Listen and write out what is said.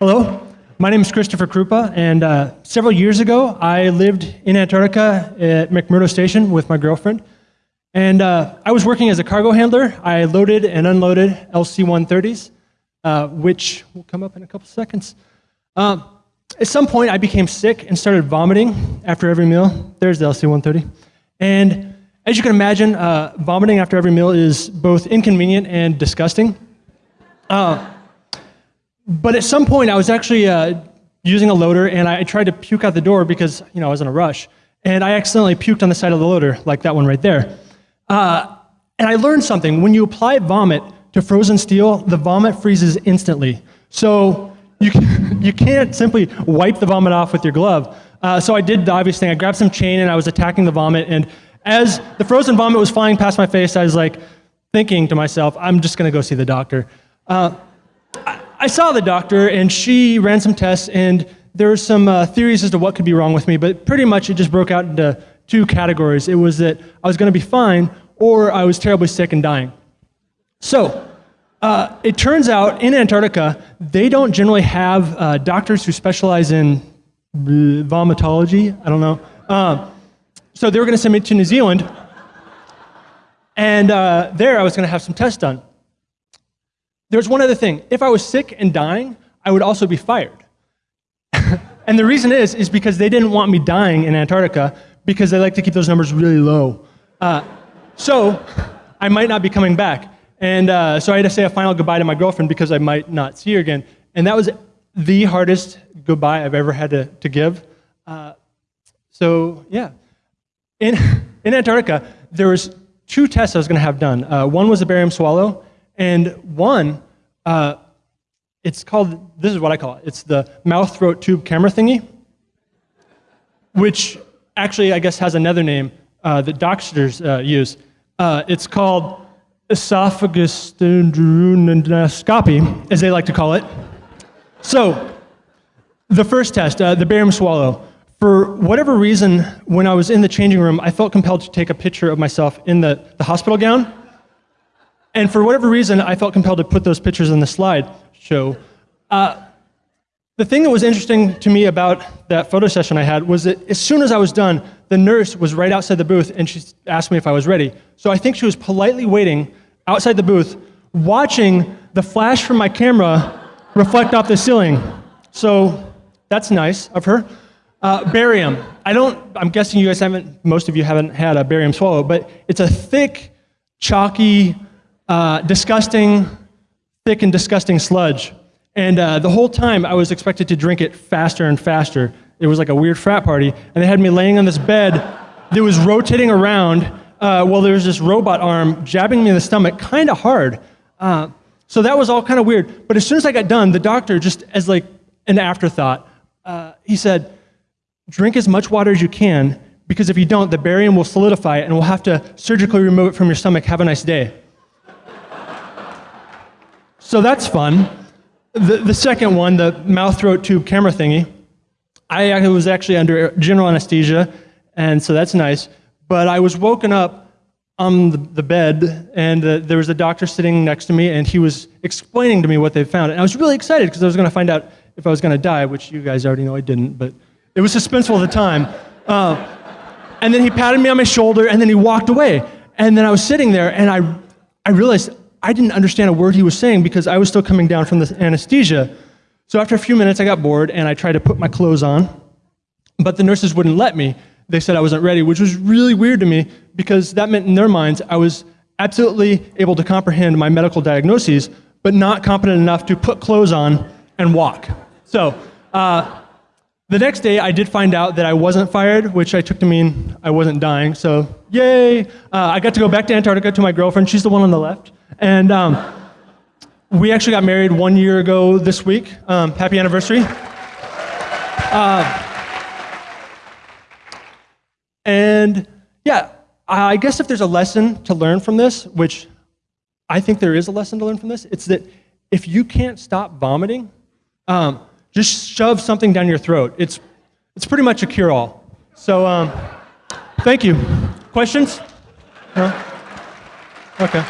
Hello, my name is Christopher Krupa, and uh, several years ago, I lived in Antarctica at McMurdo Station with my girlfriend. And uh, I was working as a cargo handler. I loaded and unloaded LC-130s, uh, which will come up in a couple seconds. Um, at some point, I became sick and started vomiting after every meal. There's the LC-130. And as you can imagine, uh, vomiting after every meal is both inconvenient and disgusting. But at some point, I was actually uh, using a loader, and I tried to puke out the door because you know I was in a rush, and I accidentally puked on the side of the loader, like that one right there. Uh, and I learned something. When you apply vomit to frozen steel, the vomit freezes instantly. So you, you can't simply wipe the vomit off with your glove. Uh, so I did the obvious thing. I grabbed some chain and I was attacking the vomit. And as the frozen vomit was flying past my face, I was like thinking to myself, I'm just going to go see the doctor. Uh, I, saw the doctor and she ran some tests and there were some uh, theories as to what could be wrong with me, but pretty much it just broke out into two categories. It was that I was going to be fine or I was terribly sick and dying. So uh, it turns out in Antarctica, they don't generally have uh, doctors who specialize in vomitology. I don't know. Uh, so they were going to send me to New Zealand. And uh, there I was going to have some tests done. There's one other thing. If I was sick and dying, I would also be fired. and the reason is, is because they didn't want me dying in Antarctica because they like to keep those numbers really low. Uh, so I might not be coming back. And uh, so I had to say a final goodbye to my girlfriend because I might not see her again. And that was the hardest goodbye I've ever had to, to give. Uh, so yeah, in, in Antarctica, there was two tests I was going to have done. Uh, one was a barium swallow, and one, uh, it's called, this is what I call it, it's the mouth, throat, tube camera thingy, which actually I guess has another name uh, that doctors uh, use. Uh, it's called esophagus as they like to call it. So, the first test, uh, the barium swallow. For whatever reason, when I was in the changing room, I felt compelled to take a picture of myself in the, the hospital gown. And for whatever reason, I felt compelled to put those pictures in the slide show. Uh, the thing that was interesting to me about that photo session I had was that as soon as I was done, the nurse was right outside the booth and she asked me if I was ready. So I think she was politely waiting outside the booth, watching the flash from my camera reflect off the ceiling. So that's nice of her. Uh, barium. I don't, I'm guessing you guys haven't, most of you haven't had a barium swallow, but it's a thick, chalky, uh, disgusting, thick and disgusting sludge. And uh, the whole time I was expected to drink it faster and faster. It was like a weird frat party. And they had me laying on this bed that was rotating around uh, while there was this robot arm jabbing me in the stomach kind of hard. Uh, so that was all kind of weird. But as soon as I got done, the doctor, just as like an afterthought, uh, he said, drink as much water as you can because if you don't, the barium will solidify and we'll have to surgically remove it from your stomach. Have a nice day. So that's fun. The, the second one, the mouth, throat, tube camera thingy, I was actually under general anesthesia, and so that's nice. But I was woken up on the, the bed, and there was a doctor sitting next to me, and he was explaining to me what they found. And I was really excited because I was going to find out if I was going to die, which you guys already know I didn't, but it was suspenseful at the time. Uh, and then he patted me on my shoulder, and then he walked away. And then I was sitting there, and I, I realized I didn't understand a word he was saying because I was still coming down from the anesthesia. So after a few minutes, I got bored and I tried to put my clothes on, but the nurses wouldn't let me. They said I wasn't ready, which was really weird to me because that meant in their minds I was absolutely able to comprehend my medical diagnoses, but not competent enough to put clothes on and walk. So uh, the next day, I did find out that I wasn't fired, which I took to mean I wasn't dying. So yay! Uh, I got to go back to Antarctica to my girlfriend. She's the one on the left. And um, we actually got married one year ago this week. Um, happy anniversary. Uh, and yeah, I guess if there's a lesson to learn from this, which I think there is a lesson to learn from this, it's that if you can't stop vomiting, um, just shove something down your throat. It's, it's pretty much a cure-all. So um, thank you. Questions? Okay.